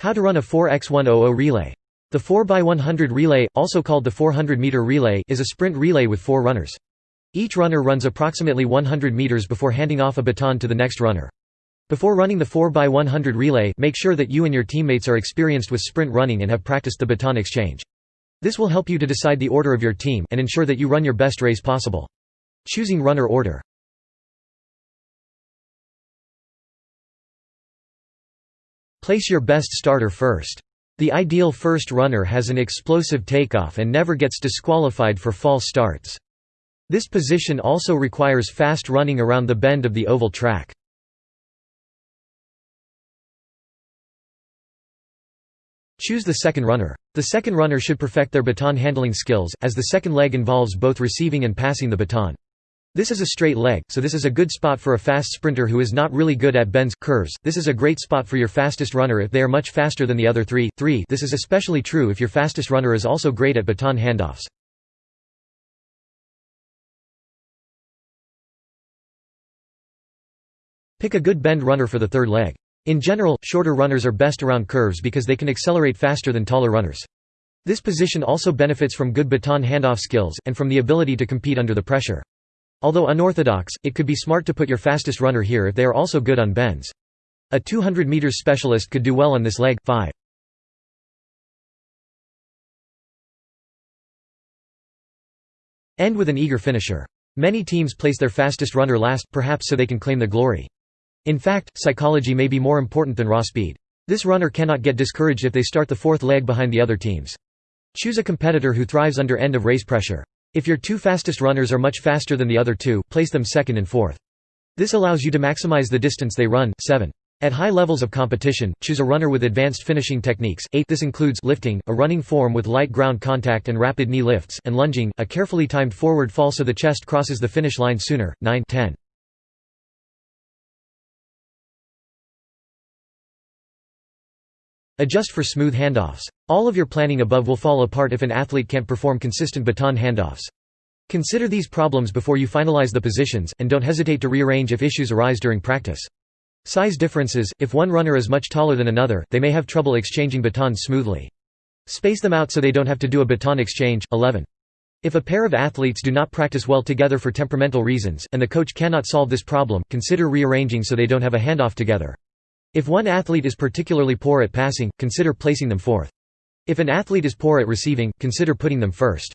How to run a 4x100 relay. The 4x100 relay, also called the 400-meter relay is a sprint relay with four runners. Each runner runs approximately 100 meters before handing off a baton to the next runner. Before running the 4x100 relay make sure that you and your teammates are experienced with sprint running and have practiced the baton exchange. This will help you to decide the order of your team, and ensure that you run your best race possible. Choosing runner order Place your best starter first. The ideal first runner has an explosive takeoff and never gets disqualified for false starts. This position also requires fast running around the bend of the oval track. Choose the second runner. The second runner should perfect their baton handling skills, as the second leg involves both receiving and passing the baton. This is a straight leg, so this is a good spot for a fast sprinter who is not really good at bends curves. This is a great spot for your fastest runner if they are much faster than the other three. 3 This is especially true if your fastest runner is also great at baton handoffs. Pick a good bend runner for the third leg. In general, shorter runners are best around curves because they can accelerate faster than taller runners. This position also benefits from good baton handoff skills, and from the ability to compete under the pressure. Although unorthodox, it could be smart to put your fastest runner here if they are also good on bends. A 200 meters specialist could do well on this leg. 5. End with an eager finisher. Many teams place their fastest runner last, perhaps so they can claim the glory. In fact, psychology may be more important than raw speed. This runner cannot get discouraged if they start the fourth leg behind the other teams. Choose a competitor who thrives under end of race pressure. If your two fastest runners are much faster than the other two, place them second and fourth. This allows you to maximize the distance they run. 7. At high levels of competition, choose a runner with advanced finishing techniques. 8. This includes lifting, a running form with light ground contact and rapid knee lifts, and lunging, a carefully timed forward fall so the chest crosses the finish line sooner. 9. 10. Adjust for smooth handoffs. All of your planning above will fall apart if an athlete can't perform consistent baton handoffs. Consider these problems before you finalize the positions, and don't hesitate to rearrange if issues arise during practice. Size differences – If one runner is much taller than another, they may have trouble exchanging batons smoothly. Space them out so they don't have to do a baton exchange. 11. If a pair of athletes do not practice well together for temperamental reasons, and the coach cannot solve this problem, consider rearranging so they don't have a handoff together. If one athlete is particularly poor at passing, consider placing them fourth. If an athlete is poor at receiving, consider putting them first.